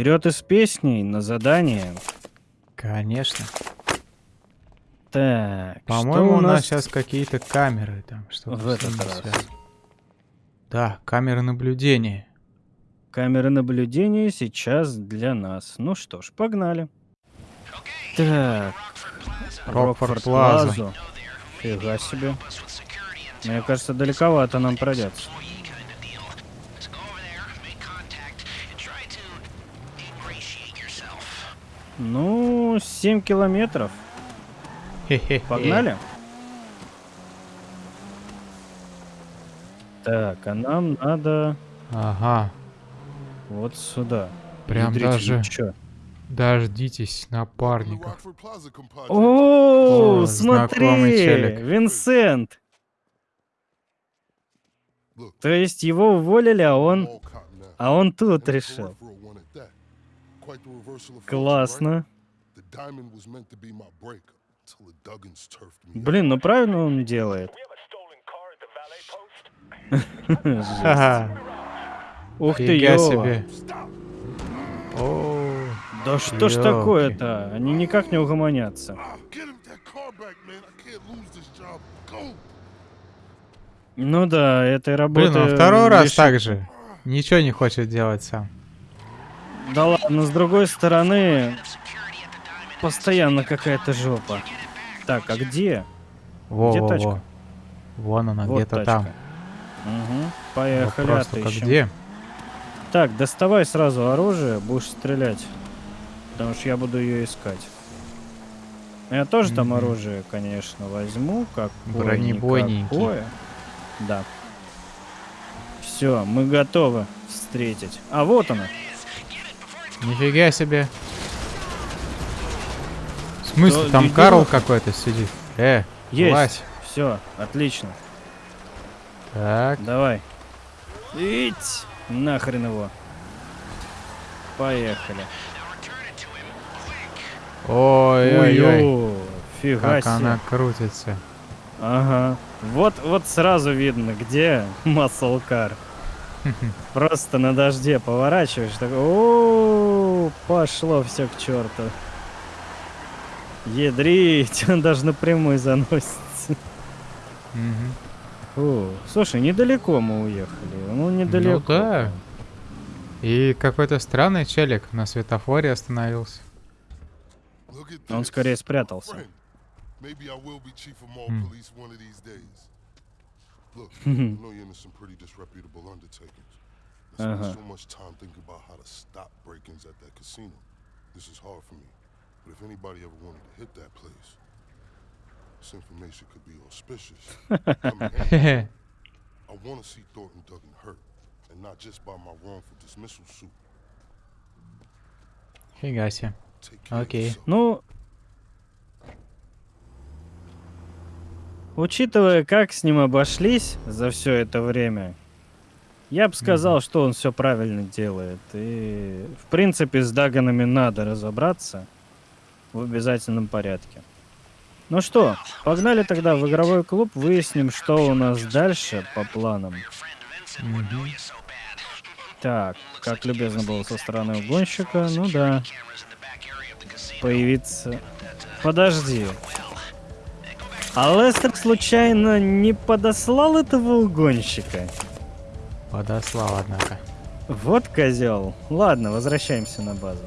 вперед из песней на задание. Конечно. Так, По-моему, что у нас сейчас какие-то камеры там. Что в этот раз? Да, камеры наблюдения. Камеры наблюдения сейчас для нас. Ну что ж, погнали. Так. Рокфорд. Плазу. Фига себе. Мне кажется, далековато нам пройдется. Ну, 7 километров. Погнали? Так, а нам надо Ага. вот сюда. Прям Ядрить, даже чё? дождитесь напарников. О, О, смотри. Винсент. То есть его уволили, а он, а он тут решил. Классно. Блин, ну правильно он делает. Ух ты, ёва. себе. О, Да что ж такое-то? Они никак не угомонятся. Ну да, этой работы... блин, он второй раз так же. Ничего не хочет делать сам. Да ладно, с другой стороны, постоянно какая-то жопа. Так, а где? Во, Где во, тачка? во. Вон она, Вот где-то там. Угу. Поехали, Вопрос только отыщем. где? Так, доставай сразу оружие, будешь стрелять. Потому что я буду ее искать. Я тоже там Мгм. оружие, конечно, возьму. Как Бронебойненький. Да. Все, мы готовы встретить. А вот она. Нифига себе. В смысле, Да, там иди Карл какой-то сидит? Э, Есть. Вась. Все, отлично. Так, Давай. Ить! Нахрен его. Поехали. ой-ой-ой. Ой, фига Как себе. она крутится. Ага. Вот, вот сразу видно, где Muscle Car. Просто на дожде поворачиваешь, такой, о пошло все к черту. Ядрить, он даже напрямую заносится. Фу. Слушай, недалеко мы уехали. Ну, недалеко. Ну да. И какой-то странный челик на светофоре остановился. Он скорее спрятался. Maybe Look, I know you're into some pretty disreputable undertakings. I spend Uh-huh. so much time thinking about how to stop break-ins at that casino. This is hard for me. But if anybody ever wanted to hit that place, this information could be auspicious. Come in handy. Хе-хе. I want to see Thornton Duggan hurt, and not just by my wrongful dismissal suit. Фига себе. Take care Окей. of yourself. Ну, учитывая, как с ним обошлись за все это время, я бы сказал, что он все правильно делает. И, в принципе, с Даганами надо разобраться в обязательном порядке. Ну что, погнали тогда в игровой клуб, выясним, что у нас дальше по планам. Так, как любезно было со стороны угонщика, ну да. Появиться... Подожди. А Лестер случайно не подослал этого угонщика? Подослал, однако. Вот козел. Ладно, возвращаемся на базу.